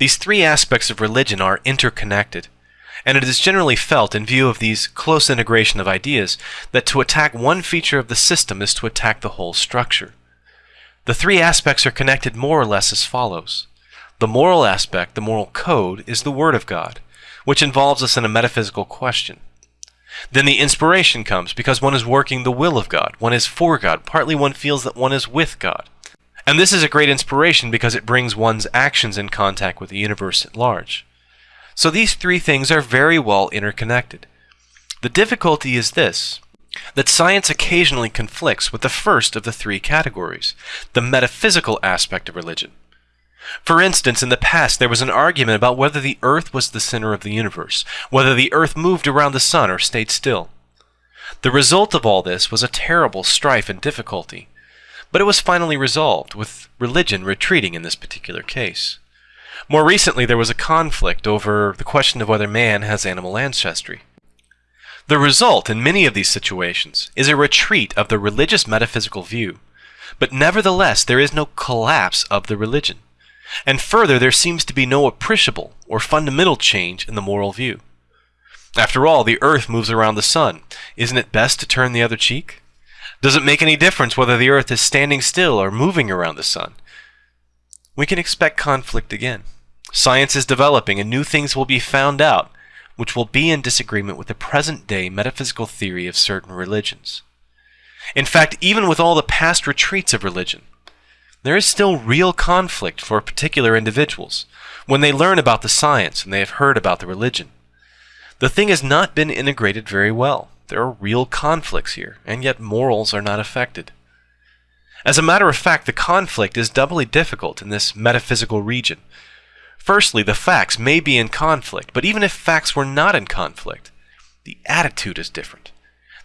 These three aspects of religion are interconnected, and it is generally felt, in view of these close integration of ideas, that to attack one feature of the system is to attack the whole structure. The three aspects are connected more or less as follows. The moral aspect, the moral code, is the Word of God, which involves us in a metaphysical question. Then the inspiration comes because one is working the will of God, one is for God, partly one feels that one is with God. And this is a great inspiration because it brings one's actions in contact with the universe at large. So these three things are very well interconnected. The difficulty is this that science occasionally conflicts with the first of the three categories, the metaphysical aspect of religion. For instance, in the past there was an argument about whether the earth was the center of the universe, whether the earth moved around the sun or stayed still. The result of all this was a terrible strife and difficulty, but it was finally resolved, with religion retreating in this particular case. More recently, there was a conflict over the question of whether man has animal ancestry. The result in many of these situations is a retreat of the religious metaphysical view, but nevertheless there is no collapse of the religion. And further, there seems to be no appreciable or fundamental change in the moral view. After all, the earth moves around the sun. Isn't it best to turn the other cheek? Does it make any difference whether the earth is standing still or moving around the sun? We can expect conflict again. Science is developing and new things will be found out which will be in disagreement with the present day metaphysical theory of certain religions. In fact, even with all the past retreats of religion, there is still real conflict for particular individuals when they learn about the science and they have heard about the religion. The thing has not been integrated very well. There are real conflicts here, and yet morals are not affected. As a matter of fact, the conflict is doubly difficult in this metaphysical region. Firstly, the facts may be in conflict, but even if facts were not in conflict, the attitude is different.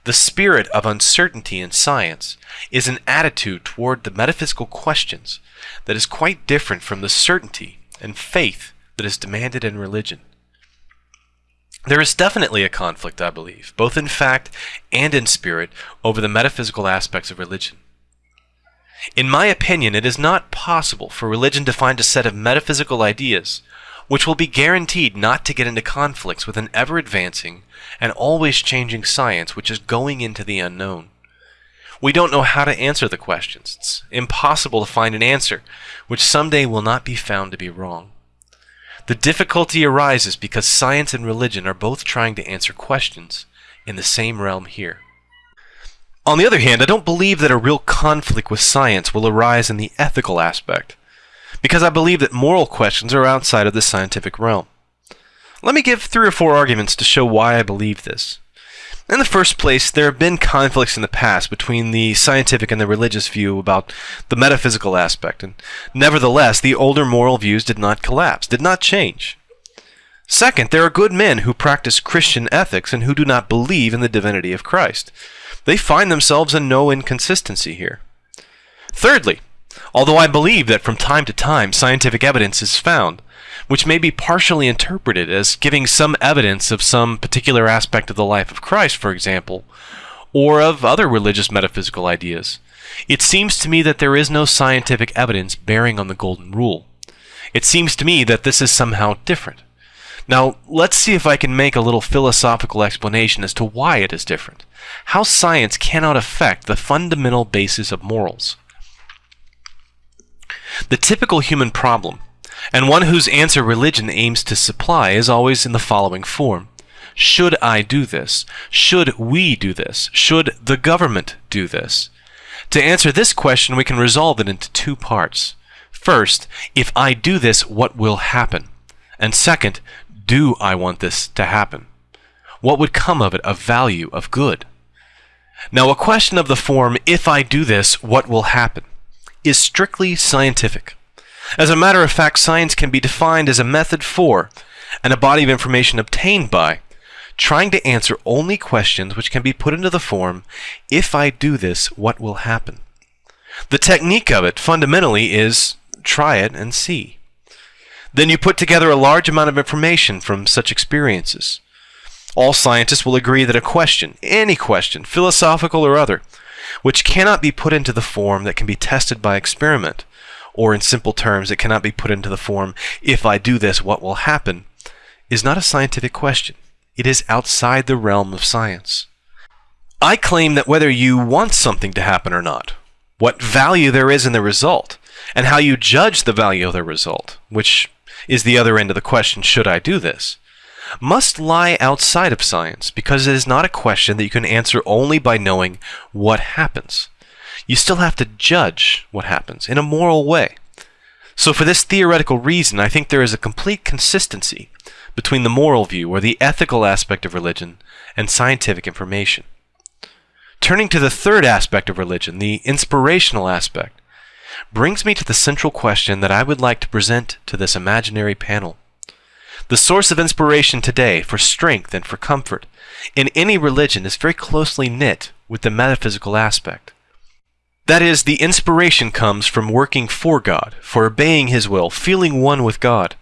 The spirit of uncertainty in science is an attitude toward the metaphysical questions that is quite different from the certainty and faith that is demanded in religion. There is definitely a conflict, I believe, both in fact and in spirit, over the metaphysical aspects of religion. In my opinion, it is not possible for religion to find a set of metaphysical ideas which will be guaranteed not to get into conflicts with an ever advancing and always changing science which is going into the unknown. We don't know how to answer the questions. It's impossible to find an answer which someday will not be found to be wrong. The difficulty arises because science and religion are both trying to answer questions in the same realm here. On the other hand, I don't believe that a real conflict with science will arise in the ethical aspect because I believe that moral questions are outside of the scientific realm. Let me give three or four arguments to show why I believe this. In the first place, there have been conflicts in the past between the scientific and the religious view about the metaphysical aspect, and nevertheless, the older moral views did not collapse, did not change. Second, there are good men who practice Christian ethics and who do not believe in the divinity of Christ. They find themselves in no inconsistency here. Thirdly, although I believe that from time to time scientific evidence is found, which may be partially interpreted as giving some evidence of some particular aspect of the life of Christ, for example, or of other religious metaphysical ideas. It seems to me that there is no scientific evidence bearing on the Golden Rule. It seems to me that this is somehow different. Now, let's see if I can make a little philosophical explanation as to why it is different. How science cannot affect the fundamental basis of morals. The typical human problem, and one whose answer religion aims to supply, is always in the following form. Should I do this? Should we do this? Should the government do this? To answer this question, we can resolve it into two parts. First, if I do this, what will happen? And second, do I want this to happen? What would come of it of value, of good? Now, a question of the form, if I do this, what will happen? Is strictly scientific. As a matter of fact, science can be defined as a method for, and a body of information obtained by, trying to answer only questions which can be put into the form, if I do this, what will happen? The technique of it, fundamentally, is try it and see. Then you put together a large amount of information from such experiences. All scientists will agree that a question, any question, philosophical or other, which cannot be put into the form that can be tested by experiment, or in simple terms, it cannot be put into the form, if I do this, what will happen, is not a scientific question. It is outside the realm of science. I claim that whether you want something to happen or not, what value there is in the result, and how you judge the value of the result, which is the other end of the question, should I do this, must lie outside of science because it is not a question that you can answer only by knowing what happens. You still have to judge what happens in a moral way. So for this theoretical reason, I think there is a complete consistency between the moral view or the ethical aspect of religion and scientific information. Turning to the third aspect of religion, the inspirational aspect, brings me to the central question that I would like to present to this imaginary panel. The source of inspiration today for strength and for comfort in any religion is very closely knit with the metaphysical aspect. That is, the inspiration comes from working for God, for obeying His will, feeling one with God.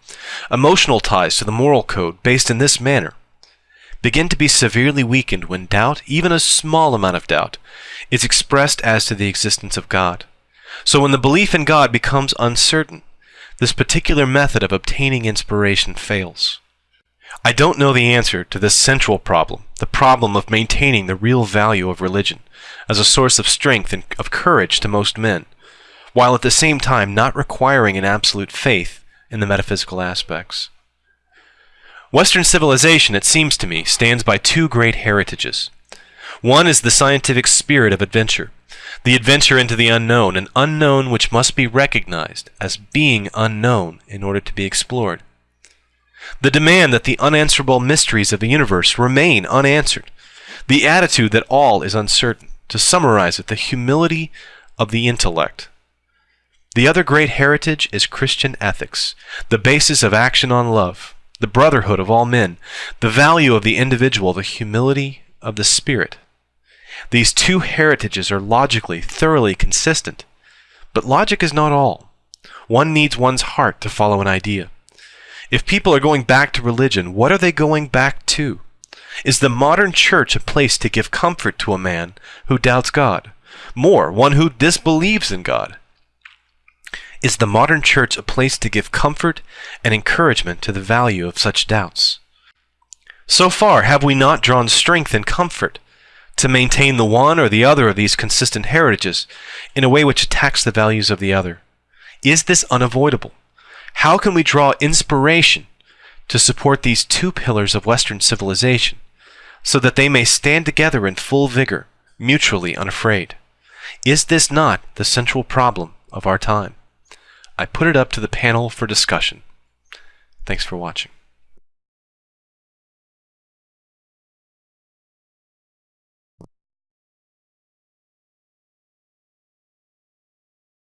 Emotional ties to the moral code, based in this manner, begin to be severely weakened when doubt, even a small amount of doubt, is expressed as to the existence of God. So when the belief in God becomes uncertain, this particular method of obtaining inspiration fails. I don't know the answer to this central problem, the problem of maintaining the real value of religion as a source of strength and of courage to most men, while at the same time not requiring an absolute faith in the metaphysical aspects. Western civilization, it seems to me, stands by two great heritages. One is the scientific spirit of adventure, the adventure into the unknown, an unknown which must be recognized as being unknown in order to be explored. The demand that the unanswerable mysteries of the universe remain unanswered. The attitude that all is uncertain. To summarize it, the humility of the intellect. The other great heritage is Christian ethics, the basis of action on love, the brotherhood of all men, the value of the individual, the humility of the spirit. These two heritages are logically thoroughly consistent. But logic is not all. One needs one's heart to follow an idea. If people are going back to religion, what are they going back to? Is the modern church a place to give comfort to a man who doubts God? More, one who disbelieves in God? Is the modern church a place to give comfort and encouragement to the value of such doubts? So far, have we not drawn strength and comfort to maintain the one or the other of these consistent heritages in a way which attacks the values of the other? Is this unavoidable? How can we draw inspiration to support these two pillars of Western civilization so that they may stand together in full vigor, mutually unafraid? Is this not the central problem of our time? I put it up to the panel for discussion. Thanks for watching.